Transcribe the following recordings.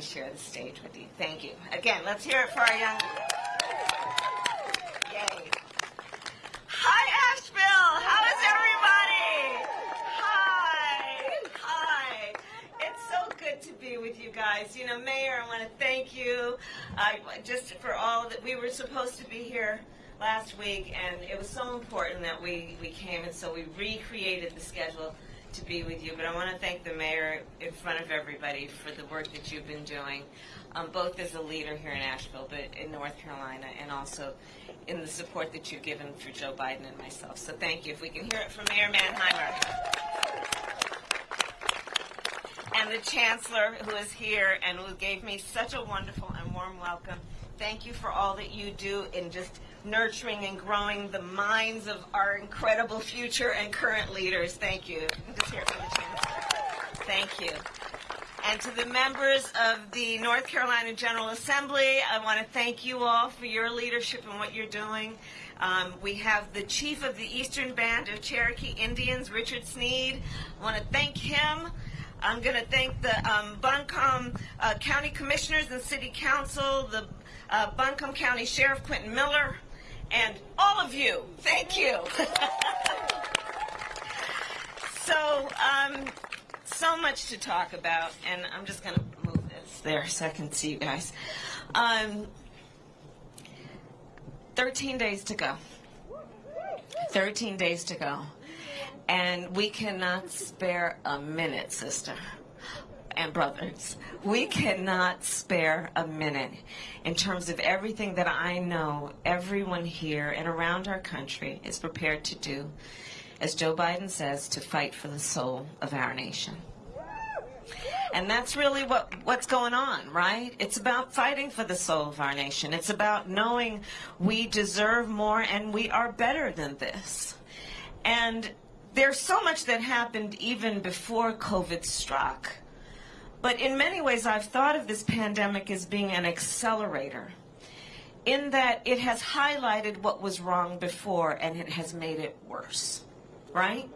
to share the stage with you. Thank you. Again, let's hear it for our young. Yay. Hi, Asheville. How is everybody? Hi. Hi. It's so good to be with you guys. You know, Mayor, I want to thank you uh, just for all that we were supposed to be here last week, and it was so important that we, we came, and so we recreated the schedule to be with you. But I want to thank the mayor in front of everybody for the work that you've been doing, um, both as a leader here in Asheville, but in North Carolina, and also in the support that you've given for Joe Biden and myself. So thank you. If we can hear it from Mayor Manheimer. And the Chancellor, who is here and who gave me such a wonderful and warm welcome. Thank you for all that you do in just nurturing and growing the minds of our incredible future and current leaders. Thank you. Thank you. And to the members of the North Carolina General Assembly, I want to thank you all for your leadership and what you're doing. Um, we have the chief of the Eastern Band of Cherokee Indians, Richard Sneed. I want to thank him. I'm going to thank the um, Buncombe uh, County Commissioners and City Council, the uh, Buncombe County Sheriff Quentin Miller, and all of you. Thank you. so, um, so much to talk about, and I'm just going to move this there so I can see you guys. Um, 13 days to go. 13 days to go. And we cannot spare a minute, sister and brothers. We cannot spare a minute in terms of everything that I know everyone here and around our country is prepared to do, as Joe Biden says, to fight for the soul of our nation. And that's really what, what's going on, right? It's about fighting for the soul of our nation. It's about knowing we deserve more and we are better than this. And there's so much that happened even before COVID struck. But in many ways, I've thought of this pandemic as being an accelerator in that it has highlighted what was wrong before and it has made it worse, right?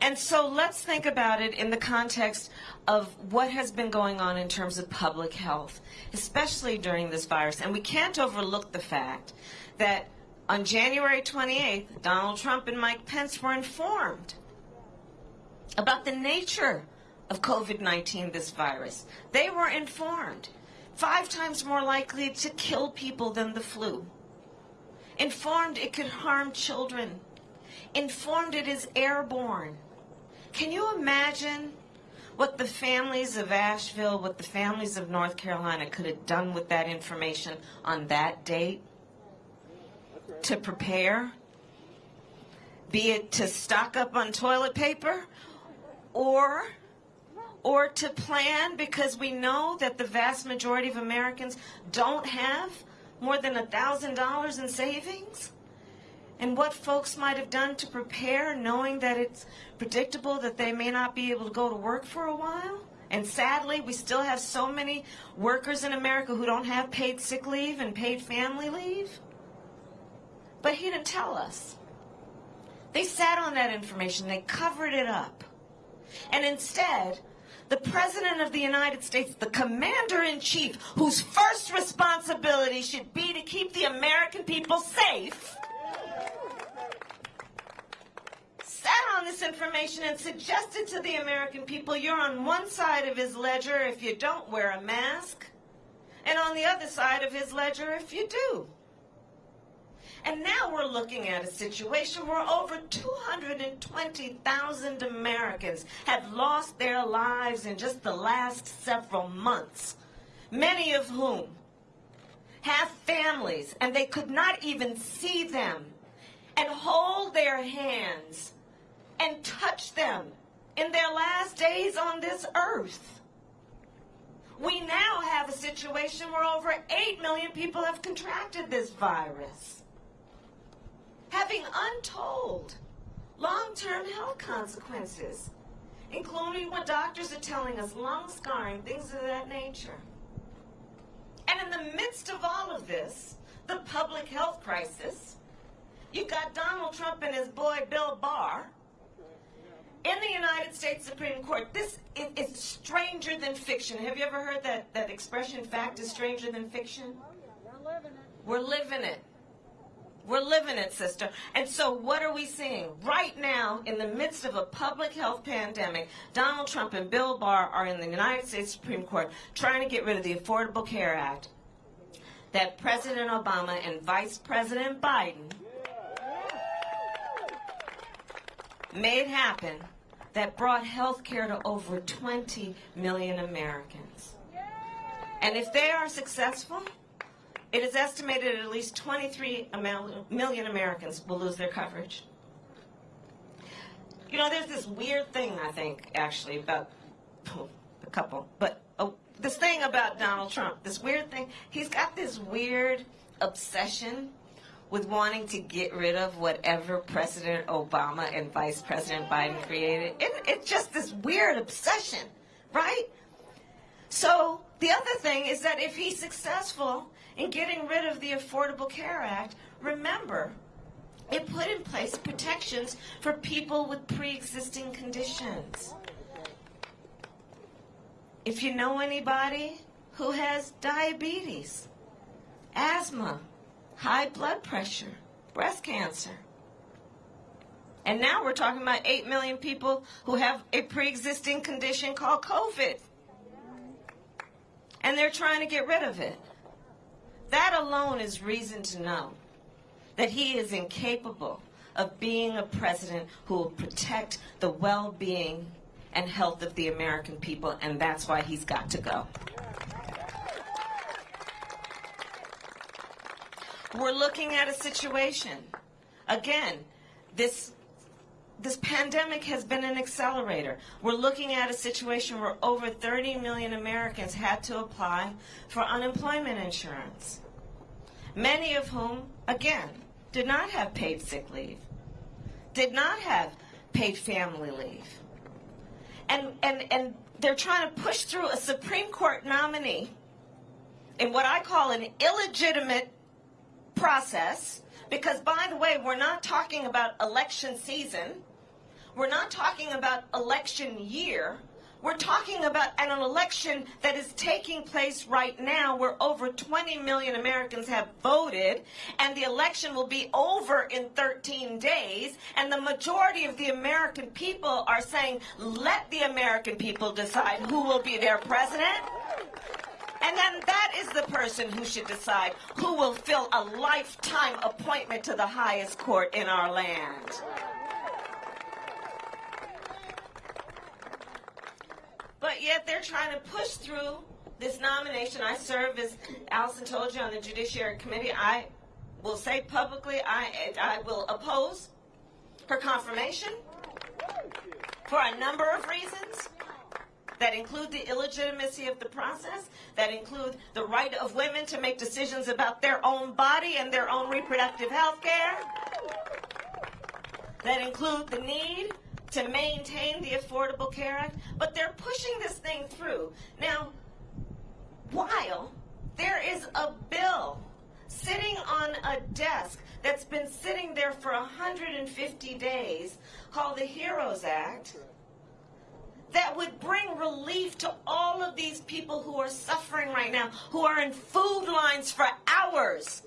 And so let's think about it in the context of what has been going on in terms of public health, especially during this virus. And we can't overlook the fact that on January 28th, Donald Trump and Mike Pence were informed about the nature of COVID-19, this virus. They were informed. Five times more likely to kill people than the flu. Informed it could harm children. Informed it is airborne. Can you imagine what the families of Asheville, what the families of North Carolina could have done with that information on that date? To prepare? Be it to stock up on toilet paper or or to plan because we know that the vast majority of Americans don't have more than $1,000 in savings? And what folks might have done to prepare knowing that it's predictable that they may not be able to go to work for a while? And sadly, we still have so many workers in America who don't have paid sick leave and paid family leave. But he didn't tell us. They sat on that information, they covered it up. And instead, the President of the United States, the Commander in Chief, whose first responsibility should be to keep the American people safe, sat on this information and suggested to the American people you're on one side of his ledger if you don't wear a mask, and on the other side of his ledger if you do. And now we're looking at a situation where over 220,000 Americans have lost their lives in just the last several months, many of whom have families and they could not even see them and hold their hands and touch them in their last days on this earth. We now have a situation where over 8 million people have contracted this virus having untold long-term health consequences, including what doctors are telling us, lung scarring, things of that nature. And in the midst of all of this, the public health crisis, you've got Donald Trump and his boy Bill Barr in the United States Supreme Court, this is, is stranger than fiction. Have you ever heard that, that expression, fact is stranger than fiction? We're living it. We're living it, sister. And so, what are we seeing? Right now, in the midst of a public health pandemic, Donald Trump and Bill Barr are in the United States Supreme Court trying to get rid of the Affordable Care Act that President Obama and Vice President Biden made happen that brought health care to over 20 million Americans. And if they are successful, it is estimated at least 23 million Americans will lose their coverage. You know, there's this weird thing, I think, actually, about oh, a couple, but oh, this thing about Donald Trump, this weird thing, he's got this weird obsession with wanting to get rid of whatever President Obama and Vice President Biden created. It, it's just this weird obsession, right? So the other thing is that if he's successful in getting rid of the Affordable Care Act, remember, it put in place protections for people with pre-existing conditions. If you know anybody who has diabetes, asthma, high blood pressure, breast cancer, and now we're talking about 8 million people who have a pre-existing condition called COVID and they're trying to get rid of it. That alone is reason to know that he is incapable of being a president who will protect the well-being and health of the American people, and that's why he's got to go. We're looking at a situation, again, this this pandemic has been an accelerator. We're looking at a situation where over 30 million Americans had to apply for unemployment insurance. Many of whom, again, did not have paid sick leave, did not have paid family leave. And, and, and they're trying to push through a Supreme Court nominee in what I call an illegitimate process because, by the way, we're not talking about election season. We're not talking about election year. We're talking about an election that is taking place right now where over 20 million Americans have voted and the election will be over in 13 days and the majority of the American people are saying let the American people decide who will be their president. And then that is the person who should decide who will fill a lifetime appointment to the highest court in our land. But yet they're trying to push through this nomination. I serve, as Allison told you, on the Judiciary Committee. I will say publicly I, I will oppose her confirmation for a number of reasons that include the illegitimacy of the process, that include the right of women to make decisions about their own body and their own reproductive health care, that include the need to maintain the Affordable Care Act, but they're pushing this thing through. Now, while there is a bill sitting on a desk that's been sitting there for 150 days called the HEROES Act that would bring relief to all of these people who are suffering right now, who are in food lines for hours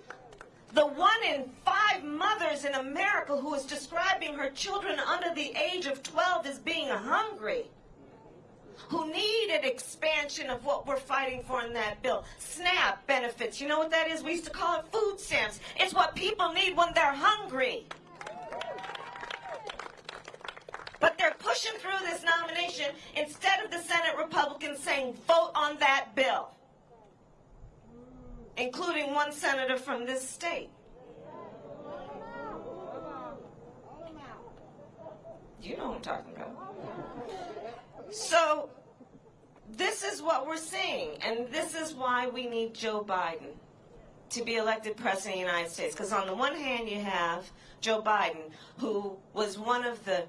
the one in five mothers in America who is describing her children under the age of 12 as being hungry, who need an expansion of what we're fighting for in that bill. SNAP benefits, you know what that is? We used to call it food stamps. It's what people need when they're hungry. But they're pushing through this nomination instead of the Senate Republicans saying, vote on that bill including one senator from this state. You know what I'm talking about. So, this is what we're seeing, and this is why we need Joe Biden to be elected president of the United States. Because on the one hand, you have Joe Biden, who was one of the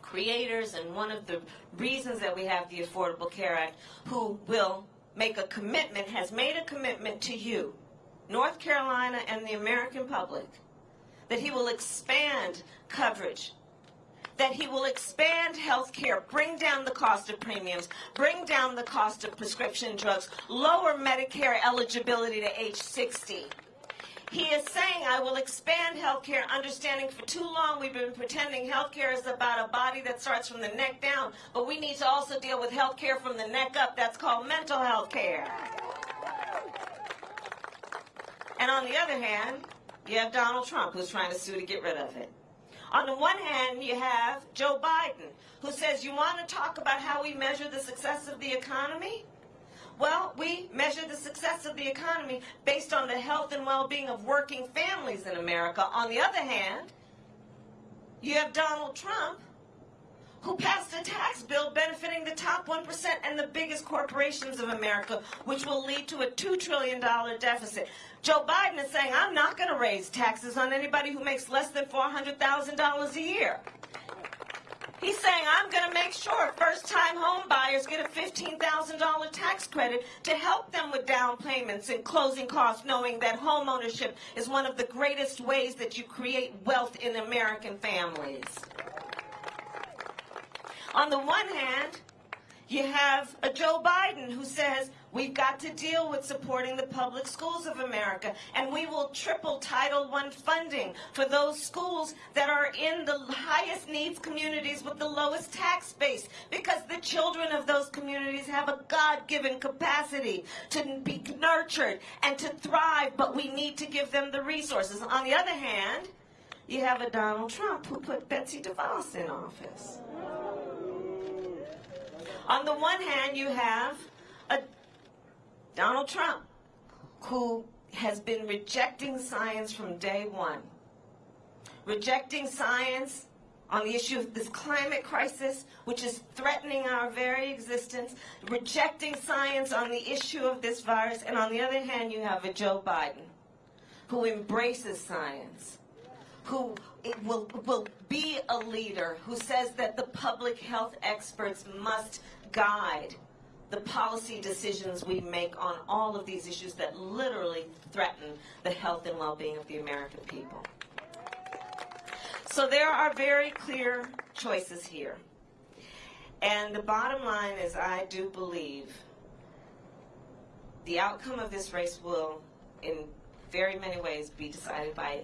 creators and one of the reasons that we have the Affordable Care Act, who will make a commitment, has made a commitment to you, North Carolina and the American public, that he will expand coverage that he will expand health care, bring down the cost of premiums, bring down the cost of prescription drugs, lower Medicare eligibility to age 60. He is saying, I will expand healthcare, understanding for too long we've been pretending healthcare is about a body that starts from the neck down, but we need to also deal with healthcare from the neck up. That's called mental health care. And on the other hand, you have Donald Trump who's trying to sue to get rid of it. On the one hand, you have Joe Biden who says, You want to talk about how we measure the success of the economy? Well, we measure the success of the economy based on the health and well being of working families in America. On the other hand, you have Donald Trump who passed a tax bill benefiting the top 1% and the biggest corporations of America, which will lead to a $2 trillion deficit. Joe Biden is saying, I'm not going to raise taxes on anybody who makes less than $400,000 a year. He's saying, I'm going to make sure first-time home buyers get a $15,000 tax credit to help them with down payments and closing costs, knowing that home ownership is one of the greatest ways that you create wealth in American families. On the one hand, you have a Joe Biden who says we've got to deal with supporting the public schools of America, and we will triple Title I funding for those schools that are in the highest needs communities with the lowest tax base, because the children of those communities have a God-given capacity to be nurtured and to thrive, but we need to give them the resources. On the other hand, you have a Donald Trump who put Betsy DeVos in office. On the one hand, you have Donald Trump who has been rejecting science from day one. Rejecting science on the issue of this climate crisis, which is threatening our very existence, rejecting science on the issue of this virus, and on the other hand, you have a Joe Biden who embraces science, who will, will be a leader, who says that the public health experts must guide the policy decisions we make on all of these issues that literally threaten the health and well-being of the American people. So there are very clear choices here. And the bottom line is I do believe the outcome of this race will, in very many ways, be decided by